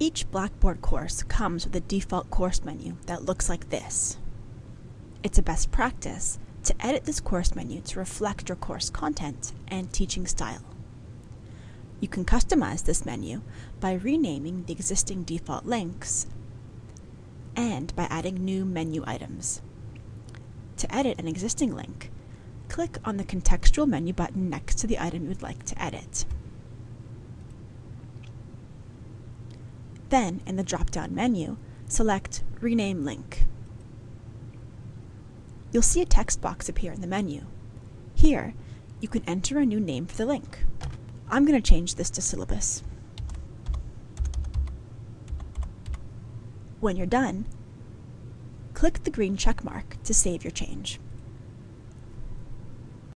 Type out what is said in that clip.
Each Blackboard course comes with a default course menu that looks like this. It's a best practice to edit this course menu to reflect your course content and teaching style. You can customize this menu by renaming the existing default links and by adding new menu items. To edit an existing link, click on the contextual menu button next to the item you would like to edit. Then, in the drop-down menu, select Rename Link. You'll see a text box appear in the menu. Here, you can enter a new name for the link. I'm going to change this to syllabus. When you're done, click the green check mark to save your change.